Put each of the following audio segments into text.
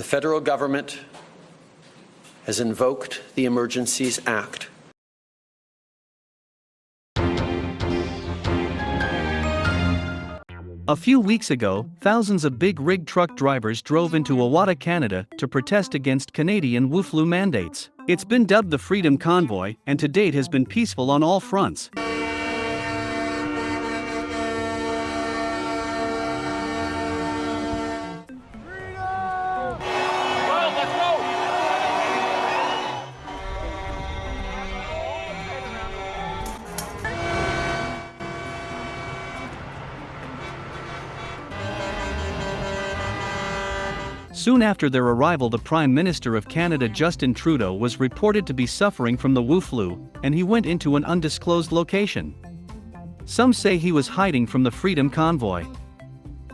The federal government has invoked the Emergencies Act. A few weeks ago, thousands of big rig truck drivers drove into Ottawa, Canada to protest against Canadian WUFLU mandates. It's been dubbed the Freedom Convoy and to date has been peaceful on all fronts. Soon after their arrival, the Prime Minister of Canada, Justin Trudeau, was reported to be suffering from the Wu flu, and he went into an undisclosed location. Some say he was hiding from the Freedom Convoy.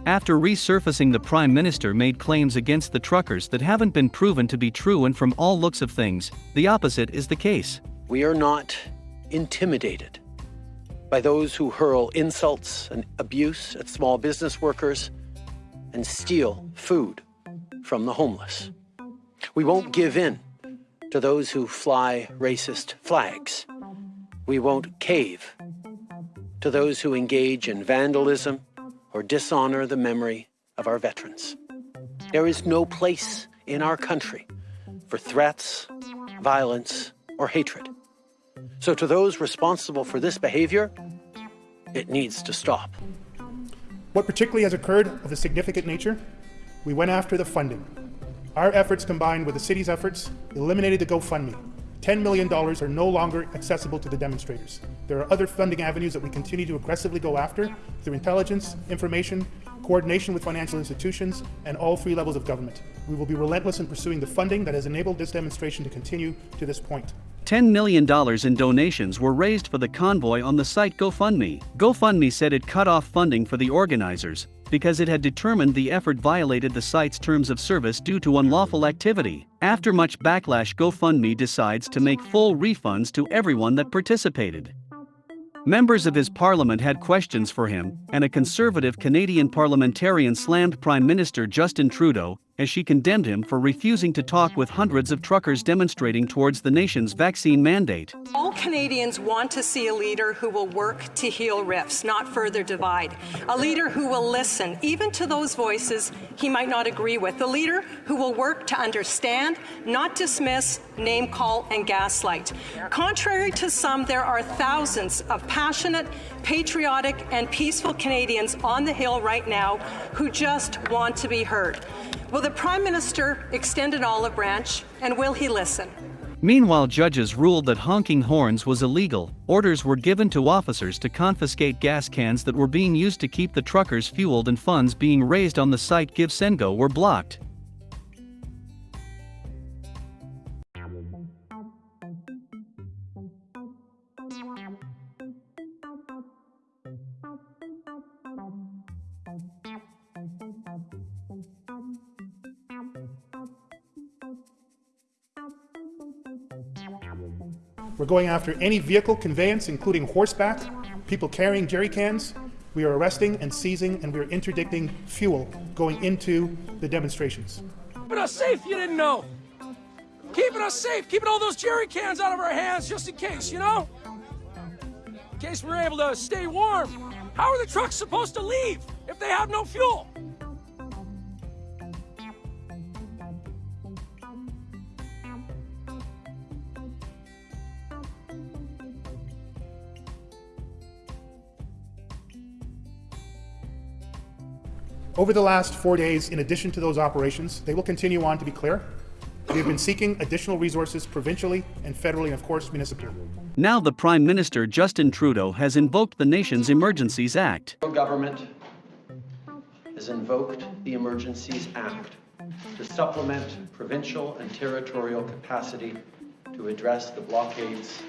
After resurfacing, the Prime Minister made claims against the truckers that haven't been proven to be true, and from all looks of things, the opposite is the case. We are not intimidated by those who hurl insults and abuse at small business workers and steal food from the homeless. We won't give in to those who fly racist flags. We won't cave to those who engage in vandalism or dishonor the memory of our veterans. There is no place in our country for threats, violence, or hatred. So to those responsible for this behavior, it needs to stop. What particularly has occurred of a significant nature we went after the funding. Our efforts combined with the city's efforts eliminated the GoFundMe. $10 million are no longer accessible to the demonstrators. There are other funding avenues that we continue to aggressively go after through intelligence, information, coordination with financial institutions, and all three levels of government. We will be relentless in pursuing the funding that has enabled this demonstration to continue to this point. $10 million in donations were raised for the convoy on the site GoFundMe. GoFundMe said it cut off funding for the organizers because it had determined the effort violated the site's terms of service due to unlawful activity. After much backlash, GoFundMe decides to make full refunds to everyone that participated. Members of his parliament had questions for him, and a conservative Canadian parliamentarian slammed Prime Minister Justin Trudeau as she condemned him for refusing to talk with hundreds of truckers demonstrating towards the nation's vaccine mandate. All Canadians want to see a leader who will work to heal rifts, not further divide. A leader who will listen, even to those voices he might not agree with. A leader who will work to understand, not dismiss, name call, and gaslight. Contrary to some, there are thousands of passionate, patriotic, and peaceful Canadians on the Hill right now who just want to be heard. Will the Prime Minister extend an olive branch, and will he listen? Meanwhile, judges ruled that honking horns was illegal. Orders were given to officers to confiscate gas cans that were being used to keep the truckers fueled, and funds being raised on the site GiveSendGo were blocked. We're going after any vehicle conveyance, including horseback, people carrying jerry cans. We are arresting and seizing, and we are interdicting fuel going into the demonstrations. Keeping us safe, you didn't know. Keeping us safe, keeping all those jerry cans out of our hands just in case, you know? In case we're able to stay warm. How are the trucks supposed to leave if they have no fuel? Over the last four days, in addition to those operations, they will continue on to be clear. We have been seeking additional resources provincially and federally and of course municipally. Now the Prime Minister Justin Trudeau has invoked the nation's Emergencies Act. The government has invoked the Emergencies Act to supplement provincial and territorial capacity to address the blockades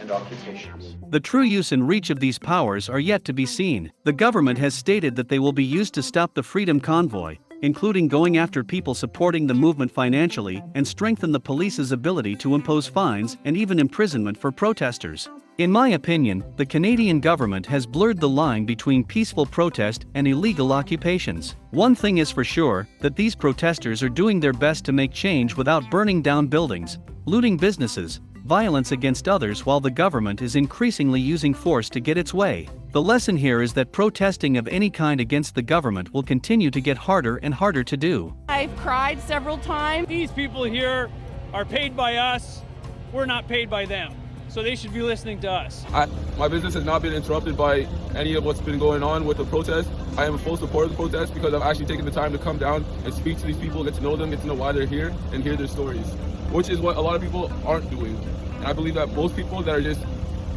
and occupations. The true use and reach of these powers are yet to be seen. The government has stated that they will be used to stop the Freedom Convoy, including going after people supporting the movement financially and strengthen the police's ability to impose fines and even imprisonment for protesters. In my opinion, the Canadian government has blurred the line between peaceful protest and illegal occupations. One thing is for sure that these protesters are doing their best to make change without burning down buildings, looting businesses, violence against others while the government is increasingly using force to get its way. The lesson here is that protesting of any kind against the government will continue to get harder and harder to do. I've cried several times. These people here are paid by us, we're not paid by them. So they should be listening to us. I, my business has not been interrupted by any of what's been going on with the protest. I am a full supporter of the protest because I've actually taken the time to come down and speak to these people, get to know them, get to know why they're here, and hear their stories, which is what a lot of people aren't doing. And I believe that most people that are just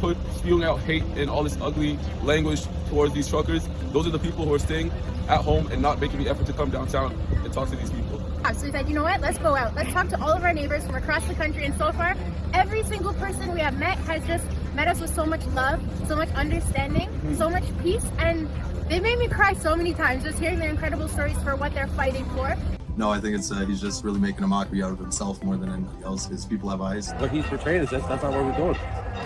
put spewing out hate and all this ugly language towards these truckers, those are the people who are staying at home and not making the effort to come downtown and talk to these people. So we said, you know what, let's go out. Let's talk to all of our neighbors from across the country. And so far, every single person we have met has just met us with so much love, so much understanding, mm-hmm. so much peace. And they made me cry so many times just hearing their incredible stories for what they're fighting for. No, I think it's uh, he's just really making a mockery out of himself more than anybody else because people have eyes. What he's portraying is that's, that's not what we're doing,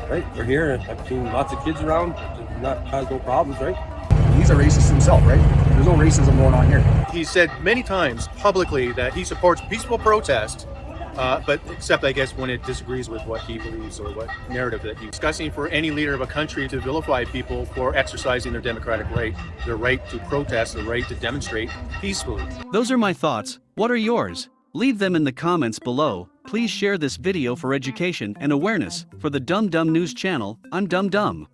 right? We're here. I've seen lots of kids around, not cause no problems, right? He's a racist himself, right? There's no racism going on here. He said many times publicly that he supports peaceful protest, uh, but except I guess when it disagrees with what he believes or what narrative that he's discussing for any leader of a country to vilify people for exercising their democratic right, their right to protest, their right to demonstrate peacefully. Those are my thoughts. What are yours? Leave them in the comments below. Please share this video for education and awareness. For the Dumb Dumb News channel, I'm Dumb Dumb.